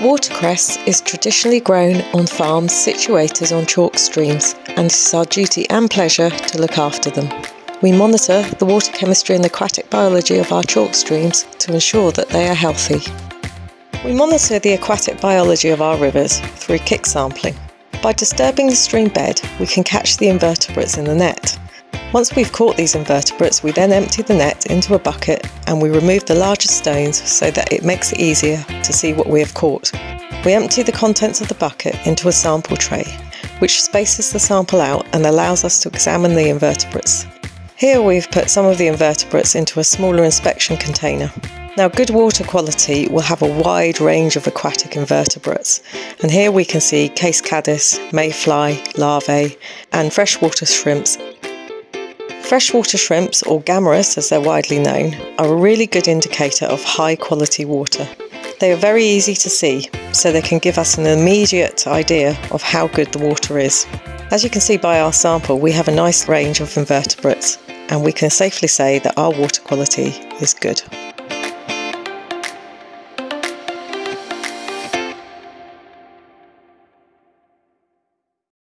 Watercress is traditionally grown on farms situated on chalk streams and it is our duty and pleasure to look after them. We monitor the water chemistry and aquatic biology of our chalk streams to ensure that they are healthy. We monitor the aquatic biology of our rivers through kick sampling. By disturbing the stream bed, we can catch the invertebrates in the net. Once we've caught these invertebrates, we then empty the net into a bucket and we remove the larger stones so that it makes it easier to see what we have caught. We empty the contents of the bucket into a sample tray, which spaces the sample out and allows us to examine the invertebrates. Here we've put some of the invertebrates into a smaller inspection container. Now good water quality will have a wide range of aquatic invertebrates and here we can see case caddis, mayfly, larvae and freshwater shrimps Freshwater shrimps, or gammarus as they're widely known, are a really good indicator of high quality water. They are very easy to see, so they can give us an immediate idea of how good the water is. As you can see by our sample, we have a nice range of invertebrates, and we can safely say that our water quality is good.